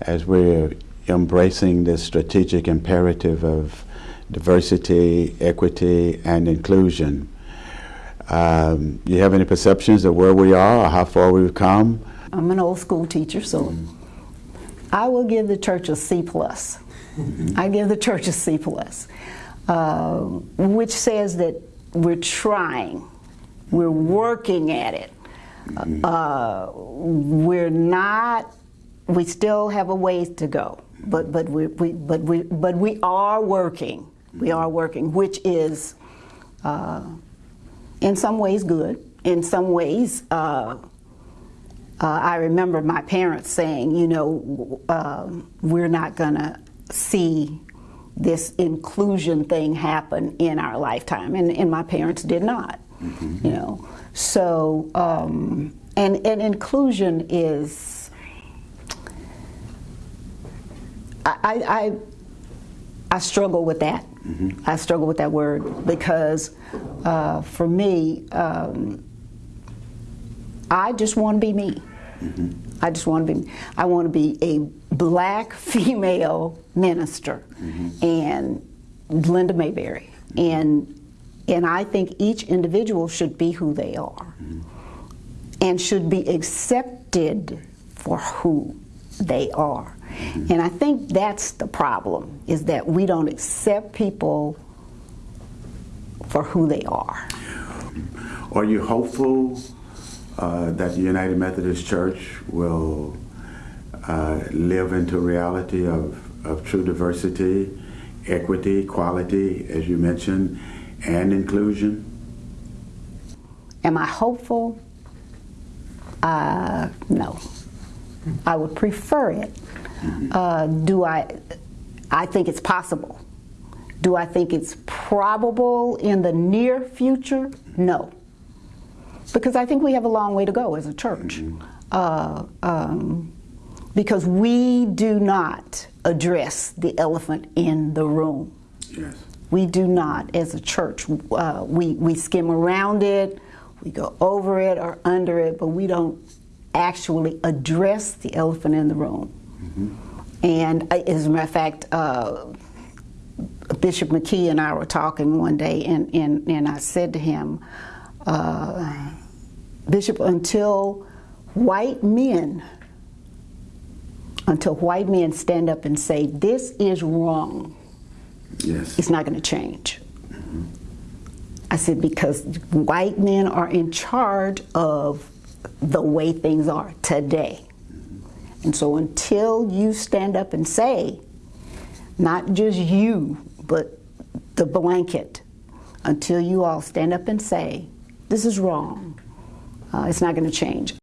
as we're embracing this strategic imperative of diversity, equity, and inclusion. Um, you have any perceptions of where we are or how far we've come? I'm an old school teacher, so I will give the church a C plus. I give the church a C plus, uh, which says that we're trying, we're working at it. Uh, we're not. We still have a ways to go, but but we, we but we but we are working. We are working, which is uh, in some ways good. In some ways. Uh, uh, I remember my parents saying, you know, um, we're not going to see this inclusion thing happen in our lifetime, and, and my parents did not. Mm-hmm. You know, so um, and and inclusion is. I, I, I struggle with that. Mm-hmm. I struggle with that word because uh, for me, um, I just want to be me. Mm-hmm. I just want to be. I want to be a black female minister, mm-hmm. and Linda Mayberry, mm-hmm. and and I think each individual should be who they are, mm-hmm. and should be accepted for who they are. Mm-hmm. And I think that's the problem: is that we don't accept people for who they are. Are you hopeful? uh, that the United Methodist Church will uh, live into reality of, of true diversity, equity, equality, as you mentioned, and inclusion? Am I hopeful? Uh, no. I would prefer it. Uh, do I? I think it's possible. Do I think it's probable in the near future? No because I think we have a long way to go as a church. Mm-hmm. Uh, um, because we do not address the elephant in the room. Yes. We do not, as a church. Uh, we, we skim around it, we go over it or under it, but we don't actually address the elephant in the room. Mm-hmm. And uh, as a matter of fact, uh, Bishop McKee and I were talking one day, and, and, and I said to him, uh, Bishop, until white men, until white men stand up and say, this is wrong, yes. it's not going to change. Mm-hmm. I said, because white men are in charge of the way things are today. And so until you stand up and say, not just you, but the blanket, until you all stand up and say, this is wrong, uh, it's not going to change.